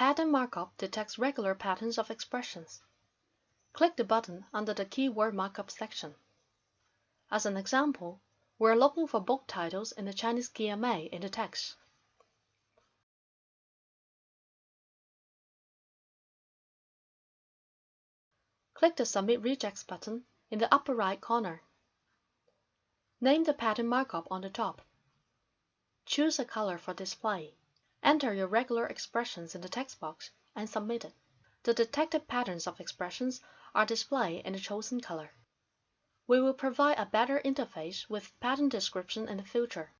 Pattern Markup detects regular patterns of expressions. Click the button under the Keyword Markup section. As an example, we are looking for book titles in the Chinese KMA in the text. Click the Submit Regex button in the upper right corner. Name the pattern markup on the top. Choose a color for display. Enter your regular expressions in the text box and submit it. The detected patterns of expressions are displayed in the chosen color. We will provide a better interface with pattern description in the future.